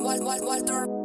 Wal- Wal- Walter.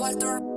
Walter.